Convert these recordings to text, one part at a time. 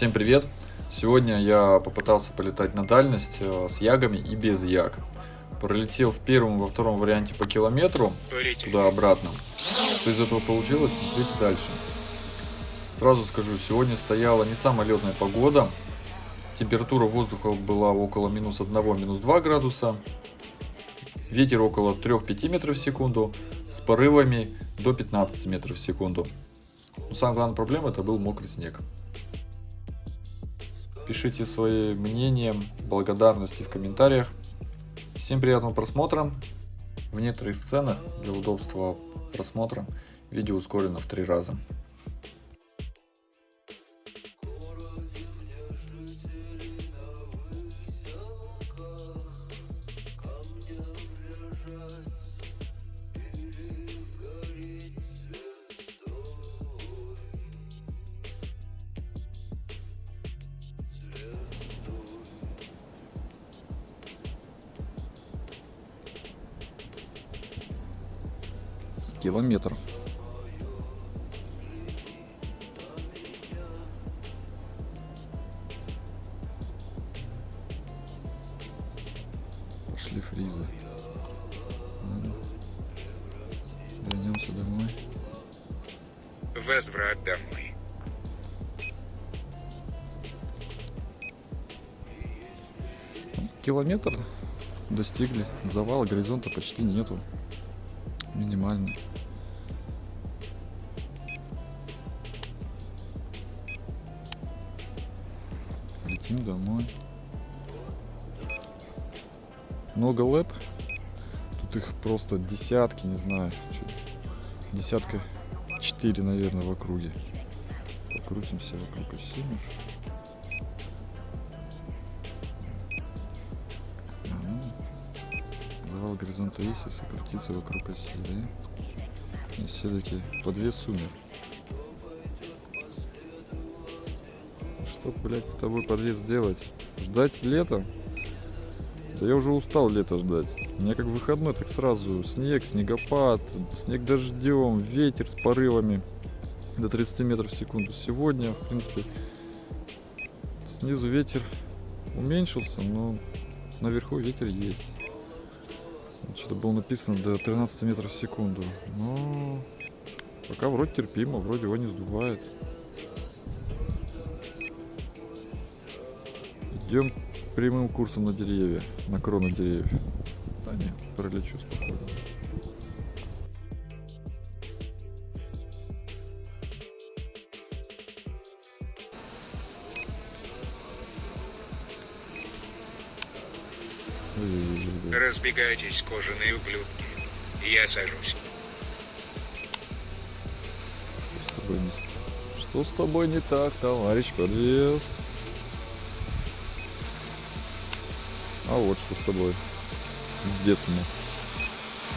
Всем привет! Сегодня я попытался полетать на дальность э, с ягами и без яг. Пролетел в первом и во втором варианте по километру, туда-обратно. Что из этого получилось, смотрите дальше. Сразу скажу, сегодня стояла не самая летная погода. Температура воздуха была около минус 1, минус 2 градуса. Ветер около 3-5 метров в секунду, с порывами до 15 метров в секунду. Но самая главная проблема это был мокрый снег. Пишите свои мнения, благодарности в комментариях. Всем приятного просмотра. В некоторых сценах для удобства просмотра видео ускорено в три раза. Километр. Пошли фризы. Вернемся домой. Возврат домой. Километр достигли. Завала горизонта почти нету. Минимальный. Много лэп. Тут их просто десятки, не знаю. Десятка четыре, наверное, в округе. Покрутимся вокруг оси. Завал горизонта Исиса крутиться вокруг оси, да? И все-таки подвес умер. Что, блядь, с тобой подвес делать? Ждать лета? Да я уже устал лето ждать. У меня как выходной, так сразу снег, снегопад, снег дождем, ветер с порывами до 30 метров в секунду. Сегодня, в принципе, снизу ветер уменьшился, но наверху ветер есть. Что-то было написано до 13 метров в секунду. Но пока вроде терпимо, вроде его не сдувает. Идем прямым курсом на деревья, на кроны деревьев. Да нет, пролечу спокойно. Разбегайтесь, кожаные ублюдки. Я сажусь. Что с тобой не, Что с тобой не так, товарищ подвес? А вот что с тобой. С.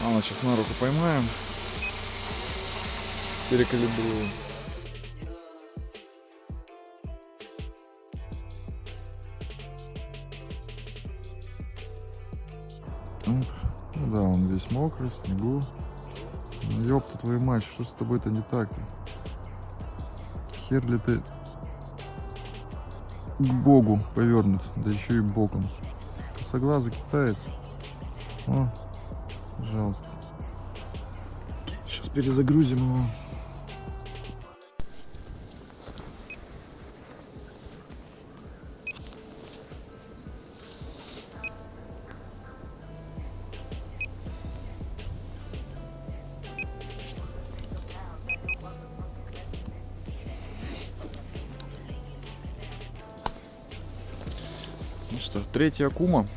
А, ну, сейчас на руку поймаем. Перекалибруем. Ну да, он весь мокрый, в снегу. Ну, ёпта твою мать, что с тобой-то не так-то? Хер ли ты к богу повернут, да еще и боком косоглазый китаец. О, пожалуйста. Сейчас перезагрузим его. Ну что, третья акума.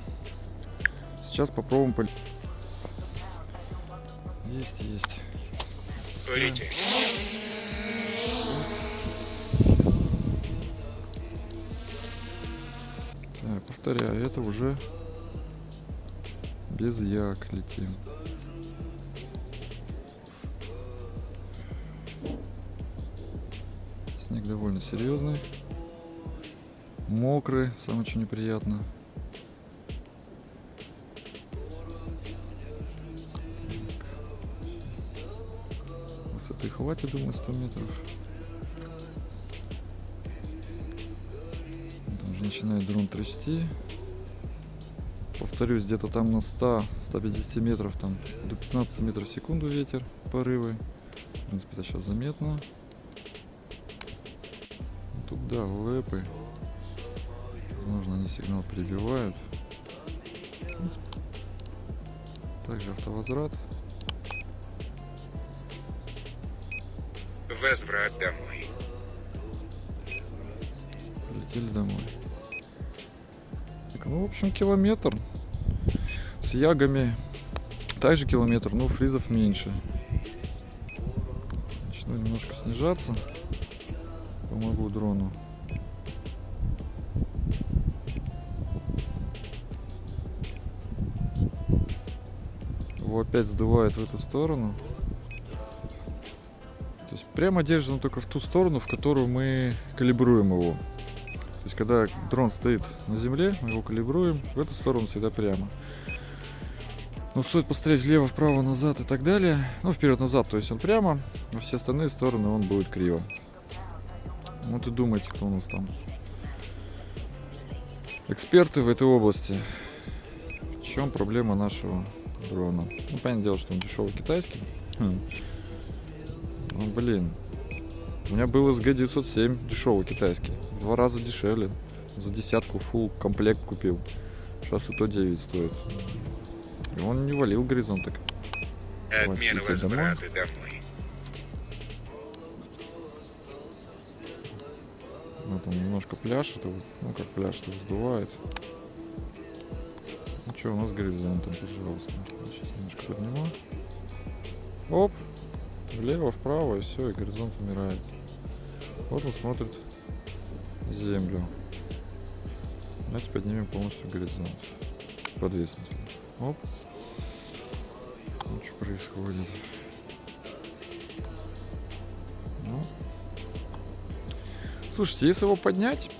Сейчас попробуем пол... Есть, есть. Смотрите. Так, повторяю, это уже без як летим. Снег довольно серьезный. Мокрый, самое очень неприятно. Высоты хватит, думаю, 100 метров. начинает дрон трясти. Повторюсь, где-то там на 100-150 метров, там до 15 метров в секунду ветер, порывы. В принципе, это сейчас заметно. Тут, да, лэпы. Возможно, они сигнал перебивают. Также автовозврат. Возврат домой. Полетели домой. Так, ну, в общем, километр. С ягами также километр, но фризов меньше. Начну немножко снижаться. Помогу дрону. Его опять сдувает в эту сторону. Прямо держим только в ту сторону, в которую мы калибруем его. То есть когда дрон стоит на земле, мы его калибруем в эту сторону всегда прямо. Но стоит посмотреть влево, вправо, назад и так далее. Ну, вперед-назад, то есть он прямо, а все остальные стороны он будет криво. Вот и думайте, кто у нас там. Эксперты в этой области. В чем проблема нашего дрона? Ну, понятное дело, что он дешевый китайский. Хм. Ну, блин. У меня был SG907 дешевый китайский. В два раза дешевле. За десятку full комплект купил. Сейчас и то 9 стоит. И он не валил горизонт так. Отмена возврата домой. Вот он немножко пляшет, и воз- ну как пляшет, и вздувает. Ну что, у нас горизонтом, пожалуйста. Сейчас немножко подниму. Оп! Влево, вправо, и все, и горизонт умирает. Вот он смотрит землю. Давайте поднимем полностью горизонт. В смысле. Оп. Ну, что происходит? Ну, Слушайте, если его поднять,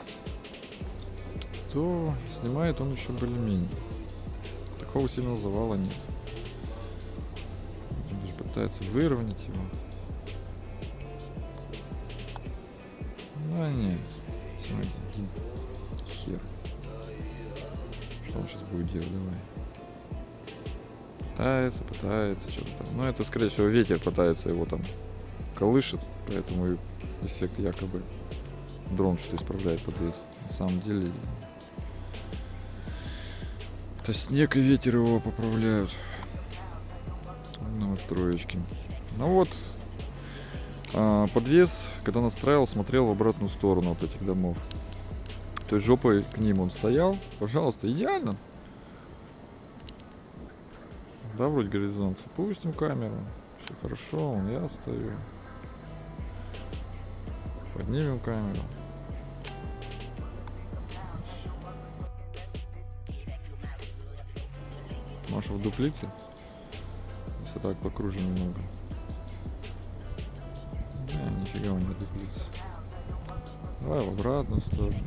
то снимает он еще более-менее. Такого сильного завала нет. Пытается выровнять его. Ну, не. Хер. Что он сейчас будет делать? Давай. Пытается, пытается, что-то там. Ну, это, скорее всего, ветер пытается его там колышет, поэтому эффект якобы дрон что-то исправляет подвес. На самом деле это снег и ветер его поправляют на настроечке. Ну вот, а, подвес, когда настраивал, смотрел в обратную сторону от этих домов. То есть жопой к ним он стоял. Пожалуйста, идеально. Да, вроде горизонт. Пустим камеру. Все хорошо, вон я стою. Поднимем камеру. Маша в дуплице. Если так покружим немного. Не, нифига он не дуплица. Давай в обратную сторону.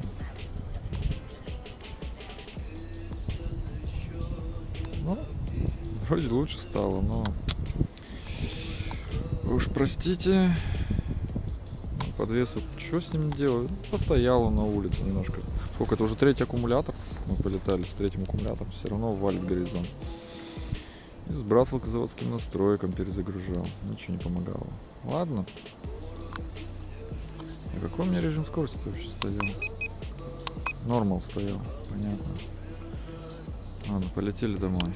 Ну, вроде лучше стало, но... Вы уж простите, подвес, что с ним делать? Постоял он на улице немножко. Сколько это уже третий аккумулятор? Мы полетали с третьим аккумулятором, все равно валит горизонт. И сбрасывал к заводским настройкам, перезагружал. Ничего не помогало. Ладно. А какой у меня режим скорости вообще стоял? Нормал стоял, понятно. Ладно, полетели домой.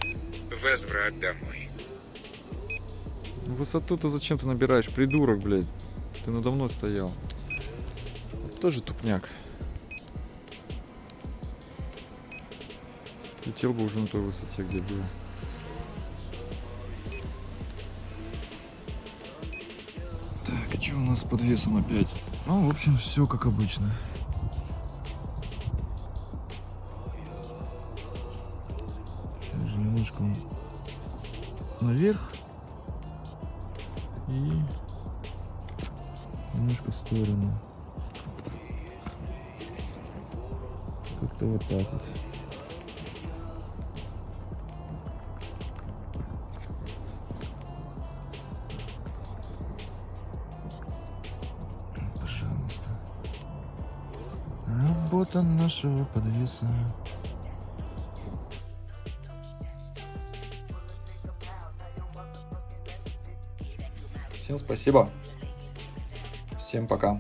Возврат домой. Высоту ты зачем ты набираешь, придурок, блядь? Ты надо мной стоял. Тоже тупняк. Летел бы уже на той высоте, где был. Что у нас с подвесом опять? Ну, в общем, все как обычно. Сейчас немножко наверх и немножко в сторону. Как-то вот так вот. Работа нашего подвеса. Всем спасибо. Всем пока.